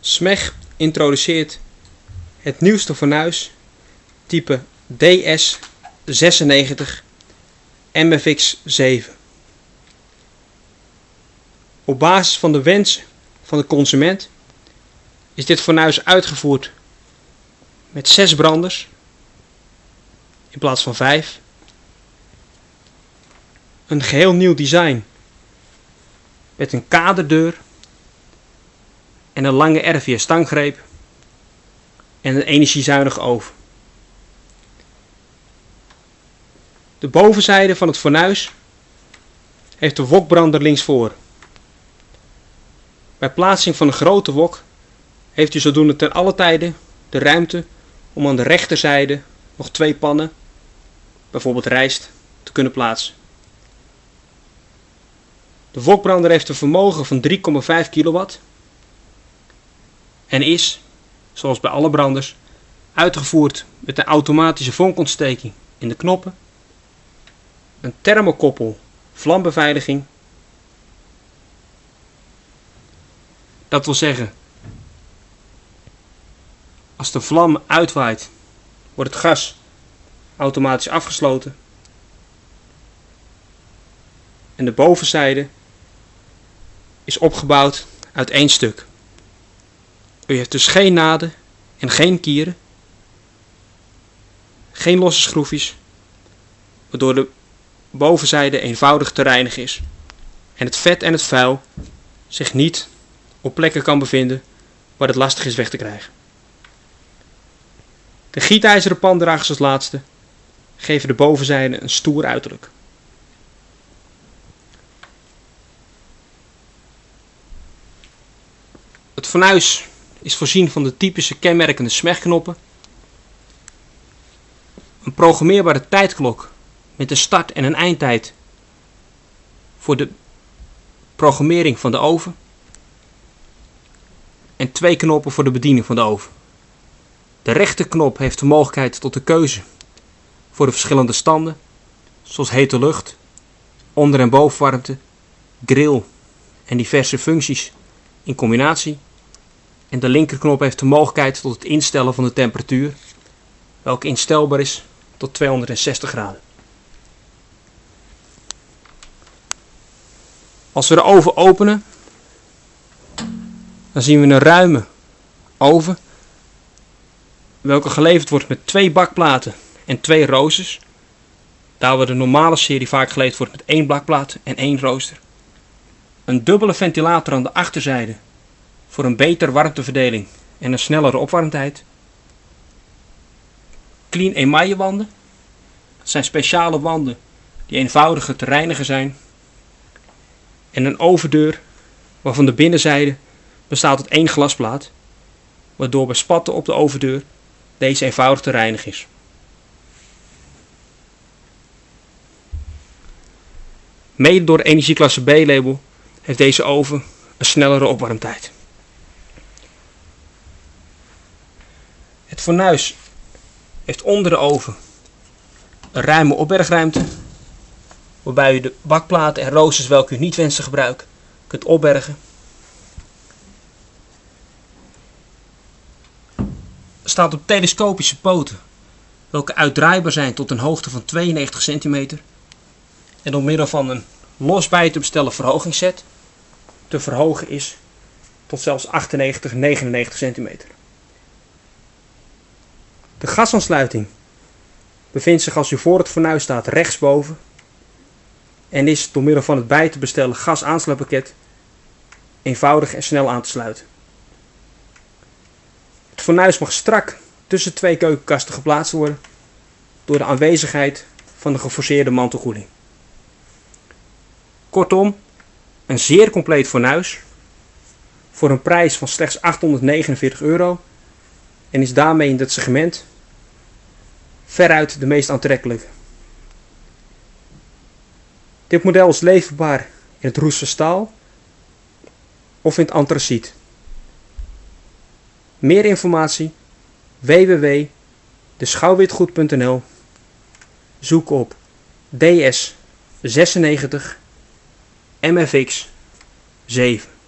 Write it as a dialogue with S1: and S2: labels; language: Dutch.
S1: SMEG introduceert het nieuwste fornuis type DS96 MFX7. Op basis van de wens van de consument is dit fornuis uitgevoerd met 6 branders in plaats van 5. Een geheel nieuw design met een kaderdeur en een lange R4 stanggreep en een energiezuinige oven. De bovenzijde van het fornuis heeft de wokbrander linksvoor. Bij plaatsing van een grote wok heeft u zodoende ten alle tijde de ruimte om aan de rechterzijde nog twee pannen, bijvoorbeeld rijst, te kunnen plaatsen. De wokbrander heeft een vermogen van 3,5 kW en is, zoals bij alle branders, uitgevoerd met een automatische vonkontsteking in de knoppen, een thermokoppel vlambeveiliging. Dat wil zeggen, als de vlam uitwaait, wordt het gas automatisch afgesloten. En de bovenzijde is opgebouwd uit één stuk. U heeft dus geen naden en geen kieren, geen losse schroefjes, waardoor de bovenzijde eenvoudig te reinigen is en het vet en het vuil zich niet op plekken kan bevinden waar het lastig is weg te krijgen. De gietijzeren pandragers als laatste geven de bovenzijde een stoer uiterlijk. Het fornuis is voorzien van de typische kenmerkende smegknoppen, een programmeerbare tijdklok met een start- en een eindtijd voor de programmering van de oven en twee knoppen voor de bediening van de oven. De rechterknop heeft de mogelijkheid tot de keuze voor de verschillende standen, zoals hete lucht, onder- en bovenwarmte, grill en diverse functies in combinatie. En de linkerknop heeft de mogelijkheid tot het instellen van de temperatuur, welke instelbaar is tot 260 graden. Als we de oven openen, dan zien we een ruime oven, welke geleverd wordt met twee bakplaten en twee roosters. Daar waar de normale serie vaak geleverd wordt met één bakplaat en één rooster. Een dubbele ventilator aan de achterzijde voor een betere warmteverdeling en een snellere opwarmtijd. Clean emaille wanden. Zijn speciale wanden die eenvoudiger te reinigen zijn. En een overdeur waarvan de binnenzijde bestaat uit één glasplaat, waardoor bij spatten op de overdeur deze eenvoudig te reinigen is. Mede door energieklasse B-label heeft deze oven een snellere opwarmtijd. Het fornuis heeft onder de oven een ruime opbergruimte, waarbij u de bakplaten en roosters welke u niet wenst te gebruiken, kunt opbergen. staat op telescopische poten, welke uitdraaibaar zijn tot een hoogte van 92 centimeter en door middel van een los bij te bestellen verhogingsset te verhogen is tot zelfs 98, 99 centimeter. De gasaansluiting bevindt zich als u voor het fornuis staat rechtsboven en is door middel van het bij te bestellen gasaansluitpakket eenvoudig en snel aan te sluiten. Het fornuis mag strak tussen twee keukenkasten geplaatst worden door de aanwezigheid van de geforceerde mantelkoeling. Kortom, een zeer compleet fornuis voor een prijs van slechts 849 euro en is daarmee in dit segment veruit de meest aantrekkelijke. Dit model is leverbaar in het roeste staal of in het antraciet. Meer informatie www.deschouwwitgoed.nl Zoek op DS 96 MFX 7